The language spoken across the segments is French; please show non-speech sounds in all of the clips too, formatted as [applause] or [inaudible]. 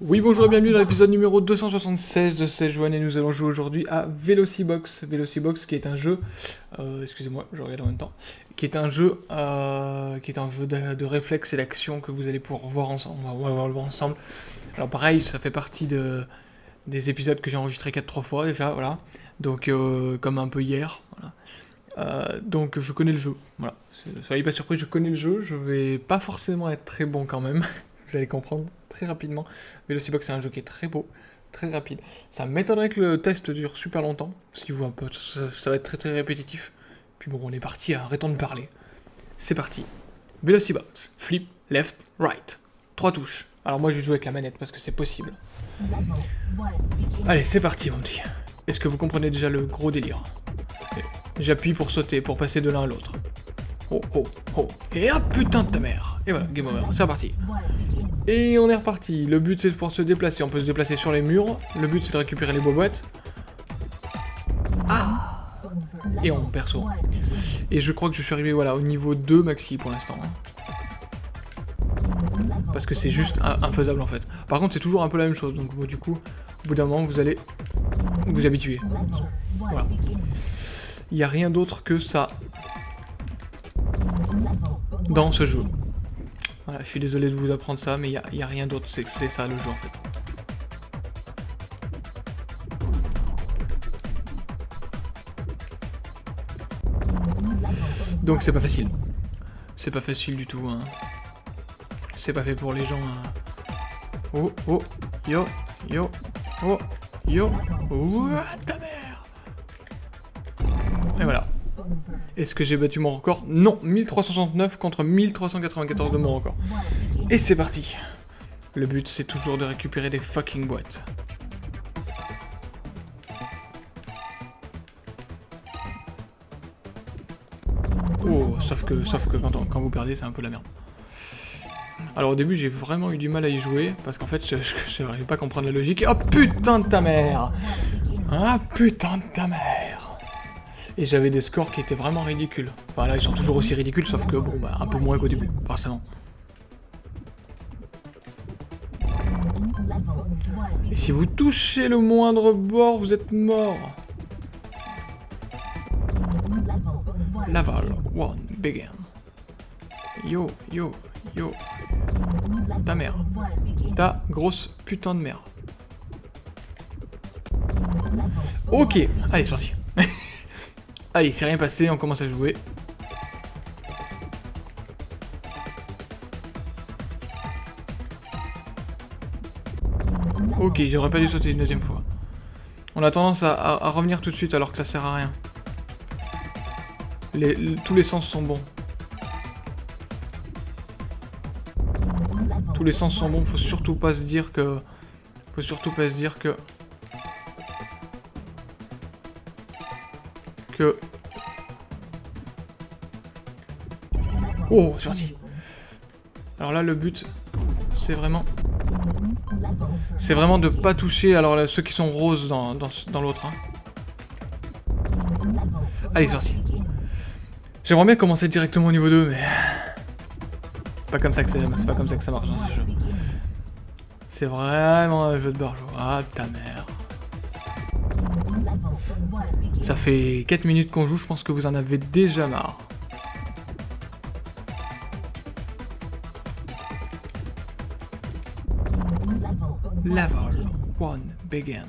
Oui, bonjour et bienvenue dans l'épisode numéro 276 de cette journée. Nous allons jouer aujourd'hui à Velocibox. Velocibox qui est un jeu, euh, excusez-moi, je regarde en même temps, qui est un jeu, euh, qui est un jeu de, réflexe et d'action que vous allez pouvoir voir ensemble. On va, on voir ensemble. Alors pareil, ça fait partie de, des épisodes que j'ai enregistrés 4-3 fois déjà, voilà. Donc euh, comme un peu hier, voilà. Euh, donc je connais le jeu, voilà. Soyez pas surpris, je connais le jeu. Je vais pas forcément être très bon quand même. [laughs] vous allez comprendre très rapidement. Velocibox c'est un jeu qui est très beau, très rapide. Ça m'étonnerait que le test dure super longtemps, si vous un peu, ça, va être très très répétitif. Puis bon, on est parti, arrêtons de parler. C'est parti. Velocibox, flip, left, right. Trois touches. Alors moi je vais jouer avec la manette parce que c'est possible. Allez, c'est parti mon petit. Est-ce que vous comprenez déjà le gros délire? J'appuie pour sauter, pour passer de l'un à l'autre. Oh, oh, oh. Et ah putain de ta mère Et voilà, game over, c'est reparti. Et on est reparti. Le but c'est de pouvoir se déplacer. On peut se déplacer sur les murs. Le but c'est de récupérer les boîtes. Ah Et on perso. Et je crois que je suis arrivé au niveau 2 maxi pour l'instant. Hein. Parce que c'est juste infaisable en fait. Par contre c'est toujours un peu la même chose. Donc du coup, au bout d'un moment vous allez vous habituer. Voilà. Il n'y a rien d'autre que ça dans ce jeu. Voilà, je suis désolé de vous apprendre ça, mais il n'y a, rien d'autre, c'est ça le jeu en fait. Donc c'est pas facile. C'est pas facile du tout, hein. C'est pas fait pour les gens, hein. Oh, oh, yo, yo, oh, yo, ouah, ta mère Et voilà. Est-ce que j'ai battu mon record? Non, 1369 contre 1394 de mon record. Et c'est parti Le but, c'est toujours de récupérer des fucking boîtes. Oh, sauf que, sauf que quand vous perdez, c'est un peu la merde. Alors au début, j'ai vraiment eu du mal à y jouer, parce qu'en fait, je n'arrivais pas à comprendre la logique. Oh putain de ta mère Ah putain de ta mère et j'avais des scores qui étaient vraiment ridicules. Enfin là, ils sont toujours aussi ridicules, sauf que, bon, bah, un peu moins qu'au début, forcément. Et si vous touchez le moindre bord, vous êtes mort. Laval, one, begin. Yo, yo, yo. Ta mère. Ta grosse putain de mère. Ok, allez, c'est parti. [laughs] Allez, c'est rien passé, on commence à jouer. Ok, j'aurais pas dû sauter une deuxième fois. On a tendance à, revenir tout de suite alors que ça sert à rien. Tous les sens sont bons. Tous les sens sont bons, faut surtout pas se dire que... Faut surtout pas se dire que... que... Oh, parti Alors là, le but, c'est vraiment... C'est vraiment de pas toucher alors là, ceux qui sont roses dans, dans, dans l'autre. Hein. Allez, parti. J'aimerais bien commencer directement au niveau 2, mais... Pas comme ça que c'est pas comme ça que ça marche dans ce jeu. C'est vraiment un jeu de barjo. Ah, ta mère. Ça fait 4 minutes qu'on joue, je pense que vous en avez déjà marre. Level 1 begin.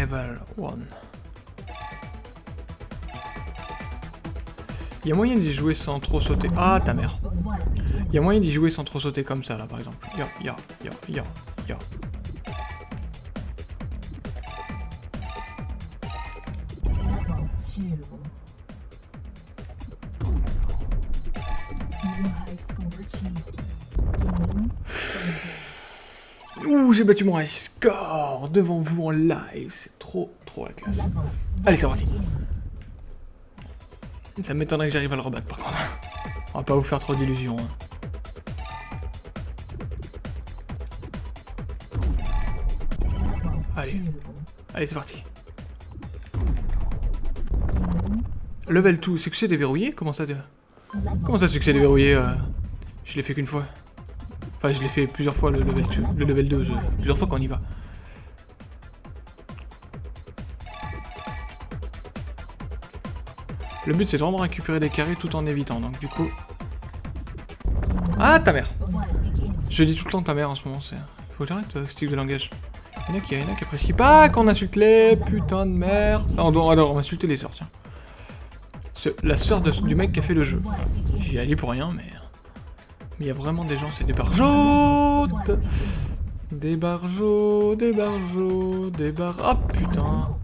Level 1. Il y a moyen d'y jouer sans trop sauter. Ah, ta mère. Il y a moyen d'y jouer sans trop sauter comme ça, là, par exemple. Yo, yo, yo, yo, yo. Ouh, j'ai battu mon high score devant vous en live. C'est trop, trop la classe. Allez, c'est parti. Ça m'étonnerait que j'arrive à le rebattre par contre. On va pas vous faire trop d'illusions. Hein. Allez. Allez, c'est parti. Level 2, succès déverrouillé Comment ça, de... Comment ça, succès déverrouillé euh... Je l'ai fait qu'une fois. Enfin, je l'ai fait plusieurs fois, le level 2. Le level 2, je... plusieurs fois qu'on y va. Le but, c'est vraiment récupérer des carrés tout en évitant. Donc, du coup... Ah, ta mère Je dis tout le temps ta mère en ce moment. Il faut que j'arrête euh, ce type de langage. Il y en a qui, il y en a qui apprécient pas qu'on insulte les putain de merde. Non, alors, on va insulter les sœurs, tiens. La sœur du mec qui a fait le jeu. J'y allais pour rien, mais... Mais il y a vraiment des gens, c'est des barjots Des barjots, des barjots, des bar... Oh putain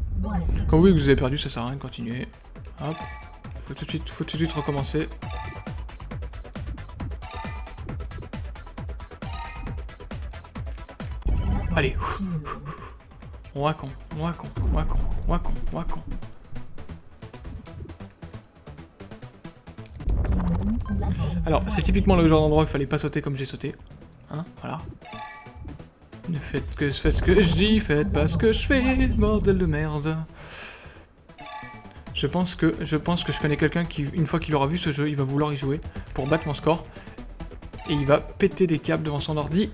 Quand oui, que vous avez perdu, ça sert à rien de continuer. Hop. Faut tout de suite, faut tout de suite recommencer. Allez. Wacon, wacon, wacon, wacon, wacon. Alors, c'est typiquement le genre d'endroit qu'il fallait pas sauter comme j'ai sauté. Hein, voilà. Ne faites que faites ce que je dis, faites pas ce que je fais, bordel de merde. Je pense que je pense que je connais quelqu'un qui, une fois qu'il aura vu ce jeu, il va vouloir y jouer pour battre mon score. Et il va péter des câbles devant son ordi.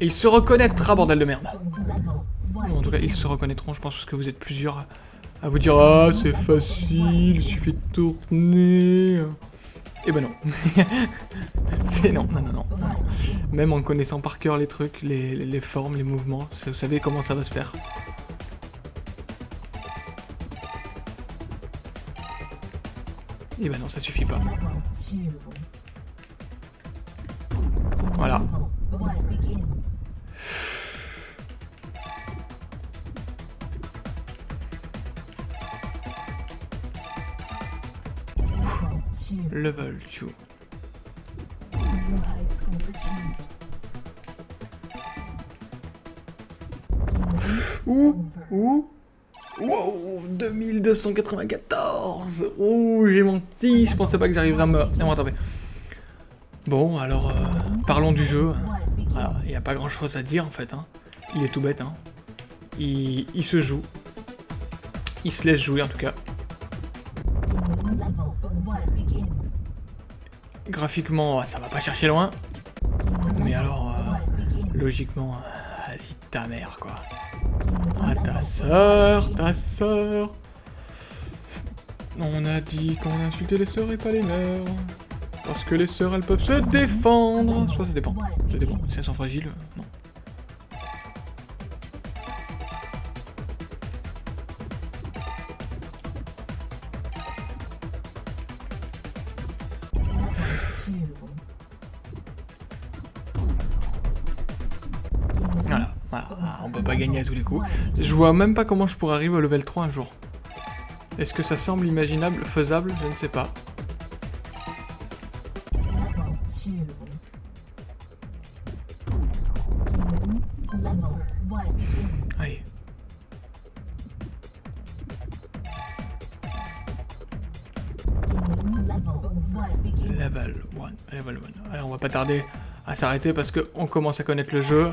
Et il se reconnaîtra, bordel de merde. en tout cas, ils se reconnaîtront, je pense, parce que vous êtes plusieurs à vous dire « Ah, c'est facile, il suffit de tourner... » eh ben non. [laughs] c'est non, non, non, non, Même en connaissant par cœur les trucs, les, formes, les mouvements, vous savez comment ça va se faire. Eh ben non, ça suffit pas. Voilà. Level 2. Ouh, ouh, Wow 2294 Ouh, j'ai menti, je pensais pas que j'arriverais à me... Non, attendez. Bon, alors, euh, parlons du jeu. il n'y a pas grand chose à dire en fait. Hein. Il est tout bête. Hein. Il se joue. Il se laisse jouer en tout cas. Graphiquement, ça va pas chercher loin. Mais alors, euh, logiquement, vas-y ta mère quoi. Ah, ta sœur, ta sœur. On a dit qu'on insultait les sœurs et pas les mères. Parce que les sœurs, elles peuvent se défendre. Soit ça dépend. Ça dépend. Si elles sont fragiles, non. Gagner à tous les coups. Je vois même pas comment je pourrais arriver au level 3 un jour. Est-ce que ça semble imaginable, faisable? Je ne sais pas. Allez. Level 1. Level 1. Allez, on va pas tarder à s'arrêter parce qu'on commence à connaître le jeu.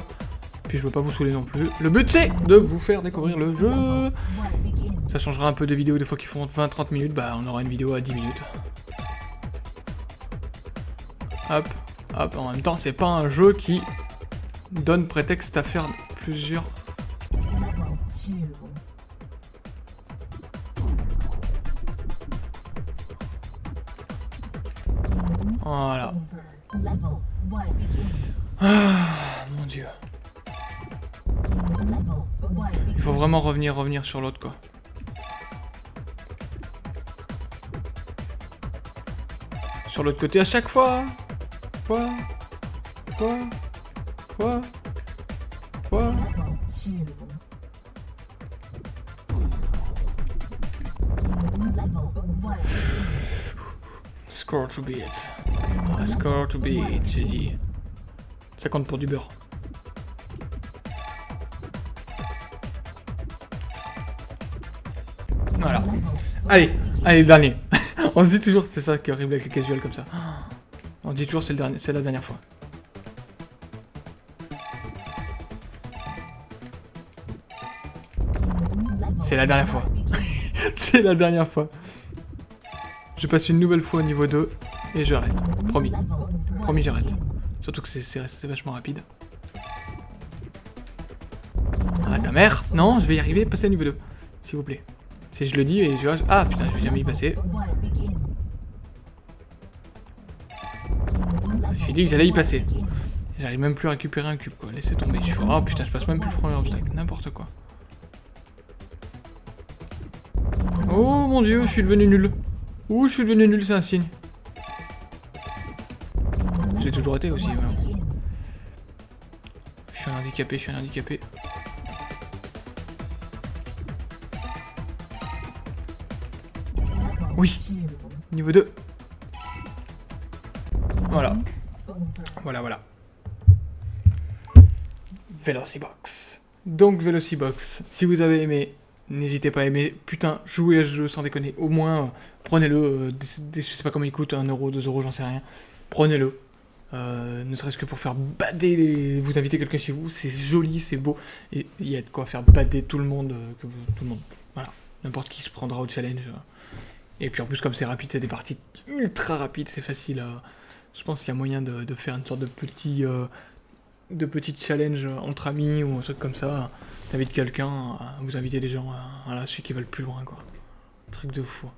Puis je veux pas vous saouler non plus. Le but c'est de vous faire découvrir le jeu. Ça changera un peu des vidéos des fois qui font 20-30 minutes. Bah on aura une vidéo à 10 minutes. Hop, hop. En même temps c'est pas un jeu qui donne prétexte à faire plusieurs... Voilà. Ah, mon dieu. Il faut vraiment revenir, revenir sur l'autre, quoi. Sur l'autre côté à chaque fois Quoi Quoi Quoi Quoi Score to beat. Score to beat, j'ai dit. Ça compte pour du beurre. Allez, allez, dernier. [laughs] On se dit toujours, c'est ça qui est horrible avec les casuals comme ça. On dit toujours c'est le dernier, c'est la dernière fois. C'est la dernière fois. [laughs] C'est la dernière fois. Je passe une nouvelle fois au niveau 2 et j'arrête. Promis. Promis, j'arrête. Surtout que c'est vachement rapide. Ah, ta mère Non, je vais y arriver, passer au niveau 2. S'il vous plaît. Si je le dis et je... Ah, putain, je vais jamais y passer. J'ai dit que j'allais y passer. J'arrive même plus à récupérer un cube, quoi. Laissez tomber. Je Oh putain, je passe même plus le premier obstacle. N'importe quoi. Oh mon dieu, je suis devenu nul. Ouh, je suis devenu nul, c'est un signe. J'ai toujours été aussi, Je suis un handicapé, je suis un handicapé. Oui Niveau 2 Voilà. Voilà, voilà. Velocibox. Donc Velocibox, si vous avez aimé, n'hésitez pas à aimer. Putain, jouez à ce jeu sans déconner. Au moins, euh, prenez-le. Euh, je sais pas comment il coûte, 1 euro, 2 euros, j'en sais rien. Prenez-le. Euh, ne serait-ce que pour faire bader. Vous invitez quelqu'un chez vous, c'est joli, c'est beau. Et il y a de quoi faire bader tout le monde. que tout le monde. Voilà. N'importe qui se prendra au challenge. Et puis en plus, comme c'est rapide, c'est des parties ultra rapides, c'est facile à... Je pense qu'il y a moyen de, faire une sorte de petit, euh, de petit challenge entre amis ou un truc comme ça. T'invites quelqu'un, vous invitez des gens, celui qui va le plus loin, quoi. Truc de fou.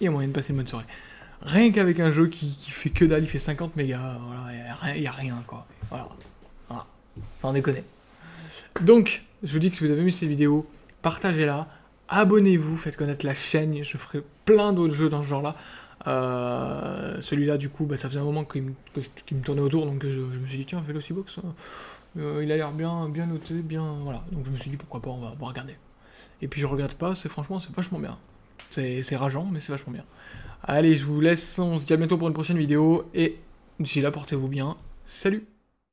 Il y a moyen de passer une bonne soirée. Rien qu'avec un jeu qui, fait que dalle, il fait 50 mégas, voilà, il n'y a, rien, quoi. Voilà. Enfin, on déconne. Donc, je vous dis que si vous avez aimé cette vidéo, partagez-la, abonnez-vous, faites connaître la chaîne, je ferai plein d'autres jeux dans ce genre-là. Euh, celui-là, du coup, bah, ça faisait un moment qu'il me, tournait autour, donc je, me suis dit, tiens, Velocibox, euh, il a l'air bien, bien noté, bien... Voilà, donc je me suis dit, pourquoi pas, on va, regarder. Et puis je regarde pas, c'est franchement, c'est vachement bien. C'est rageant, mais c'est vachement bien. Allez, je vous laisse, on se dit à bientôt pour une prochaine vidéo, et d'ici là, portez-vous bien. Salut